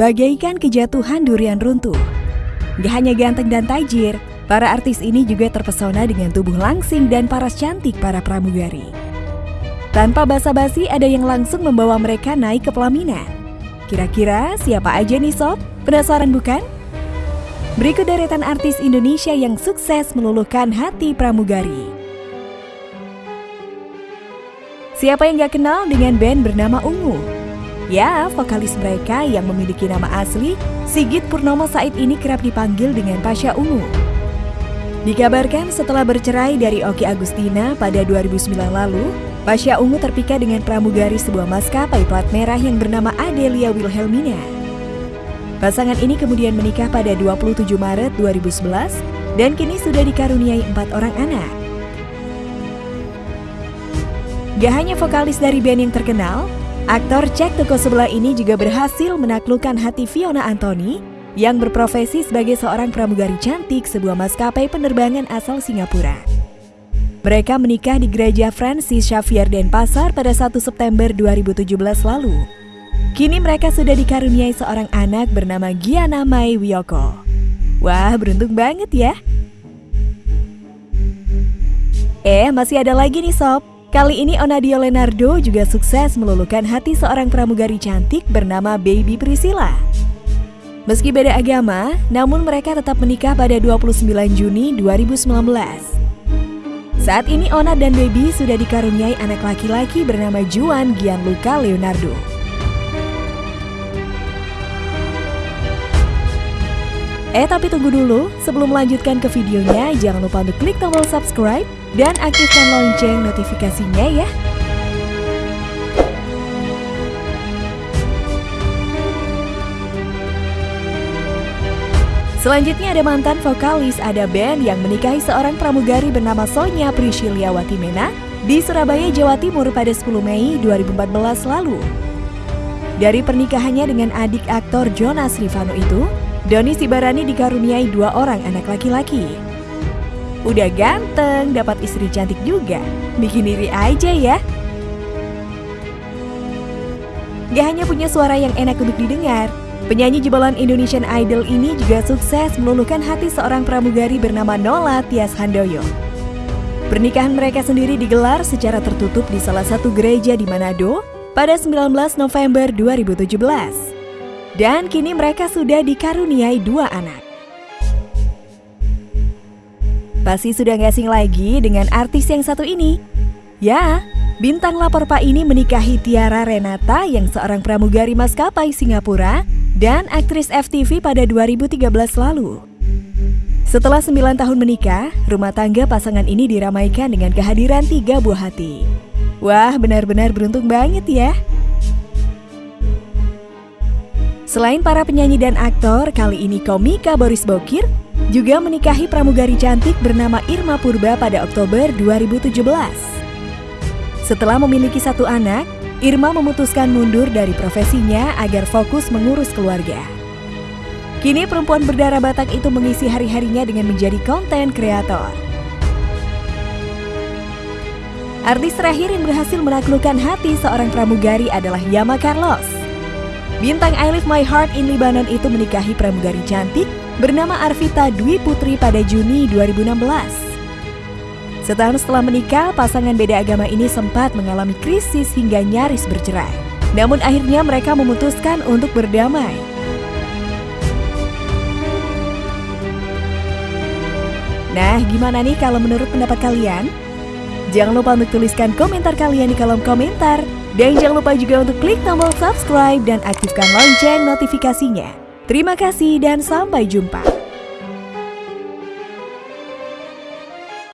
bagaikan kejatuhan durian runtuh. Gak hanya ganteng dan tajir, para artis ini juga terpesona dengan tubuh langsing dan paras cantik para pramugari. Tanpa basa-basi ada yang langsung membawa mereka naik ke pelaminan. Kira-kira siapa aja nih sob? Penasaran bukan? Berikut deretan artis Indonesia yang sukses meluluhkan hati pramugari. Siapa yang gak kenal dengan band bernama Ungu? Ya, vokalis mereka yang memiliki nama asli, Sigit Purnomo Said ini kerap dipanggil dengan Pasha Ungu. Dikabarkan setelah bercerai dari Oki Agustina pada 2009 lalu, Pasha Ungu terpikat dengan pramugari sebuah maskapai plat merah yang bernama Adelia Wilhelmina. Pasangan ini kemudian menikah pada 27 Maret 2011 dan kini sudah dikaruniai empat orang anak. Gak hanya vokalis dari band yang terkenal, Aktor cek toko sebelah ini juga berhasil menaklukkan hati Fiona Anthony yang berprofesi sebagai seorang pramugari cantik sebuah maskapai penerbangan asal Singapura. Mereka menikah di gereja Francis Xavier Denpasar pada 1 September 2017 lalu. Kini mereka sudah dikaruniai seorang anak bernama Giana Mai Wiyoko. Wah, beruntung banget ya. Eh, masih ada lagi nih sob. Kali ini Onadio Leonardo juga sukses meluluhkan hati seorang pramugari cantik bernama Baby Priscilla. Meski beda agama, namun mereka tetap menikah pada 29 Juni 2019. Saat ini Ona dan Baby sudah dikaruniai anak laki-laki bernama Juan Gianluca Leonardo. Eh tapi tunggu dulu, sebelum melanjutkan ke videonya, jangan lupa untuk klik tombol subscribe dan aktifkan lonceng notifikasinya ya. Selanjutnya ada mantan vokalis ada band yang menikahi seorang pramugari bernama Sonya Priscilia Watimena di Surabaya, Jawa Timur pada 10 Mei 2014 lalu. Dari pernikahannya dengan adik aktor Jonas Rivano itu, Doni Sibarani dikaruniai dua orang anak laki-laki. Udah ganteng, dapat istri cantik juga. Bikin diri aja ya. Gak hanya punya suara yang enak untuk didengar, penyanyi jebolan Indonesian Idol ini juga sukses meluluhkan hati seorang pramugari bernama Nola Tias Handoyo. Pernikahan mereka sendiri digelar secara tertutup di salah satu gereja di Manado pada 19 November 2017. Dan kini mereka sudah dikaruniai dua anak. Pasti sudah gak asing lagi dengan artis yang satu ini. Ya, bintang lapor Pak ini menikahi Tiara Renata yang seorang pramugari maskapai Singapura dan aktris FTV pada 2013 lalu. Setelah 9 tahun menikah, rumah tangga pasangan ini diramaikan dengan kehadiran tiga buah hati. Wah, benar-benar beruntung banget ya. Selain para penyanyi dan aktor, kali ini komika Boris Bokir juga menikahi pramugari cantik bernama Irma Purba pada Oktober 2017. Setelah memiliki satu anak, Irma memutuskan mundur dari profesinya agar fokus mengurus keluarga. Kini perempuan berdarah Batak itu mengisi hari-harinya dengan menjadi konten kreator. Artis terakhir yang berhasil menaklukkan hati seorang pramugari adalah Yama Carlos. Bintang I Live My Heart in Lebanon itu menikahi pramugari cantik bernama Arvita Dwi Putri pada Juni 2016. Setahun setelah menikah, pasangan beda agama ini sempat mengalami krisis hingga nyaris bercerai. Namun akhirnya mereka memutuskan untuk berdamai. Nah, gimana nih kalau menurut pendapat kalian? Jangan lupa untuk tuliskan komentar kalian di kolom komentar. Dan jangan lupa juga untuk klik tombol subscribe dan aktifkan lonceng notifikasinya. Terima kasih dan sampai jumpa.